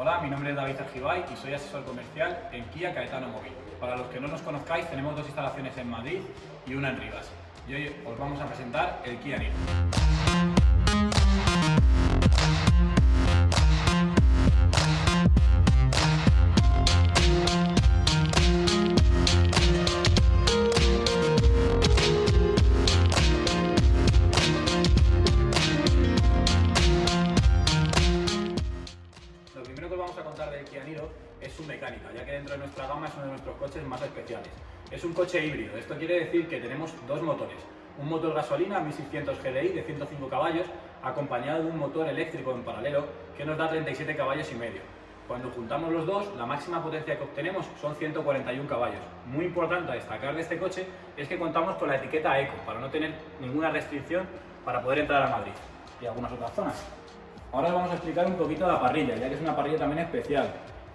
Hola, mi nombre es David Argibay y soy asesor comercial en Kia Caetano Móvil. Para los que no nos conozcáis, tenemos dos instalaciones en Madrid y una en Rivas. Y hoy os vamos a presentar el Kia Niro. Su mecánica, ya que dentro de nuestra gama es uno de nuestros coches más especiales. Es un coche híbrido, esto quiere decir que tenemos dos motores. Un motor gasolina 1600 GDI de 105 caballos, acompañado de un motor eléctrico en paralelo que nos da 37 caballos y medio. Cuando juntamos los dos, la máxima potencia que obtenemos son 141 caballos. Muy importante a destacar de este coche es que contamos con la etiqueta Eco, para no tener ninguna restricción para poder entrar a Madrid y algunas otras zonas. Ahora os vamos a explicar un poquito la parrilla, ya que es una parrilla también especial.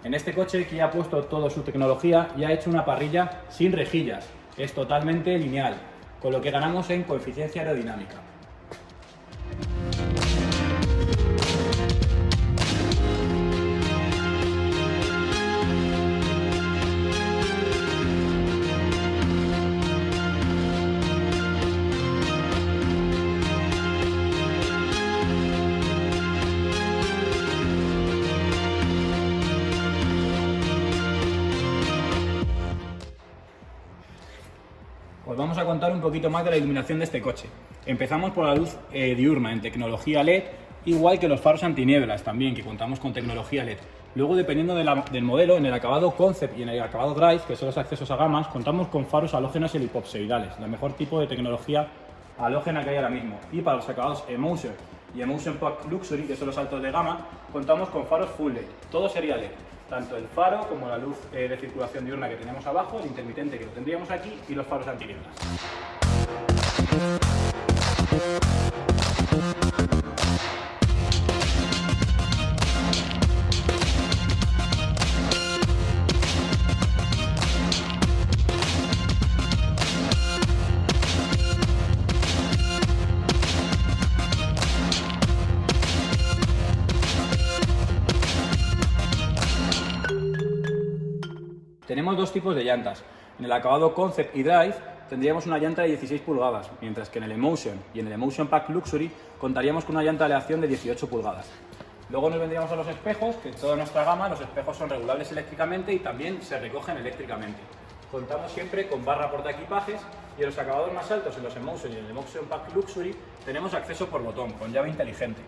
En este coche que ha puesto toda su tecnología y ha hecho una parrilla sin rejillas, es totalmente lineal, con lo que ganamos en coeficiencia aerodinámica. Os vamos a contar un poquito más de la iluminación de este coche. Empezamos por la luz eh, diurna en tecnología LED, igual que los faros antinieblas también, que contamos con tecnología LED. Luego, dependiendo del modelo, en el acabado Concept y en el acabado Drive, que son los accesos a gamas, contamos con faros halógenos y elipopsoidales, el mejor tipo de tecnología halógena que hay ahora mismo. Y para los acabados Emotion y Emotion Pack Luxury, que son los altos de gama, contamos con faros Full LED. Todo sería LED. Tanto el faro como la luz eh, de circulación diurna que tenemos abajo, el intermitente que lo tendríamos aquí y los faros antinieblas. Tenemos dos tipos de llantas. En el acabado Concept y Drive tendríamos una llanta de 16 pulgadas, mientras que en el Emotion y en el Emotion Pack Luxury contaríamos con una llanta de aleación de 18 pulgadas. Luego nos vendríamos a los espejos, que en toda nuestra gama los espejos son regulables eléctricamente y también se recogen eléctricamente. Contamos siempre con barra portaequipajes y en los acabados más altos, en los Emotion y en el Emotion Pack Luxury, tenemos acceso por botón, con llave inteligente.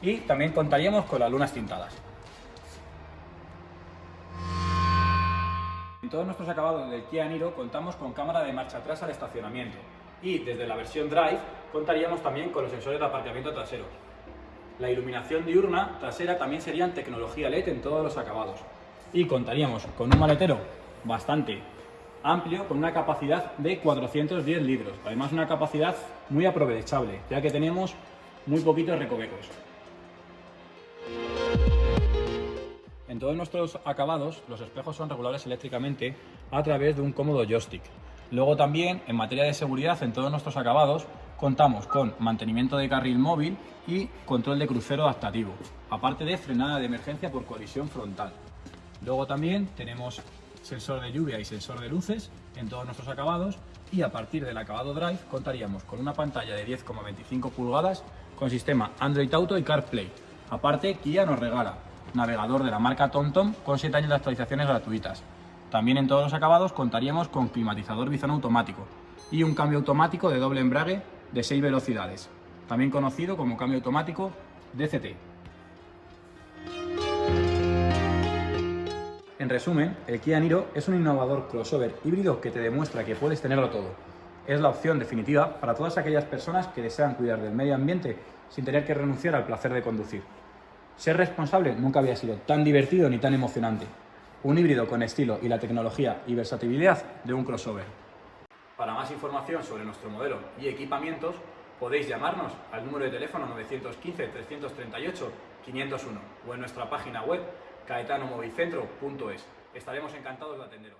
Y también contaríamos con las lunas tintadas. En todos nuestros acabados del Kia Niro contamos con cámara de marcha atrás al estacionamiento y desde la versión Drive contaríamos también con los sensores de aparcamiento trasero. La iluminación diurna trasera también sería en tecnología LED en todos los acabados y contaríamos con un maletero bastante amplio con una capacidad de 410 litros, además una capacidad muy aprovechable ya que tenemos muy poquitos recovecos. En todos nuestros acabados, los espejos son regulables eléctricamente a través de un cómodo joystick. Luego también, en materia de seguridad, en todos nuestros acabados, contamos con mantenimiento de carril móvil y control de crucero adaptativo, aparte de frenada de emergencia por colisión frontal. Luego también tenemos sensor de lluvia y sensor de luces en todos nuestros acabados y a partir del acabado Drive contaríamos con una pantalla de 10,25 pulgadas con sistema Android Auto y CarPlay. Aparte, Kia nos regala navegador de la marca TomTom con 7 años de actualizaciones gratuitas. También en todos los acabados contaríamos con climatizador bizón automático y un cambio automático de doble embrague de 6 velocidades, también conocido como cambio automático DCT. En resumen, el Kia Niro es un innovador crossover híbrido que te demuestra que puedes tenerlo todo. Es la opción definitiva para todas aquellas personas que desean cuidar del medio ambiente sin tener que renunciar al placer de conducir. Ser responsable nunca había sido tan divertido ni tan emocionante. Un híbrido con estilo y la tecnología y versatilidad de un crossover. Para más información sobre nuestro modelo y equipamientos, podéis llamarnos al número de teléfono 915-338-501 o en nuestra página web caetanomovicentro.es. Estaremos encantados de atenderos.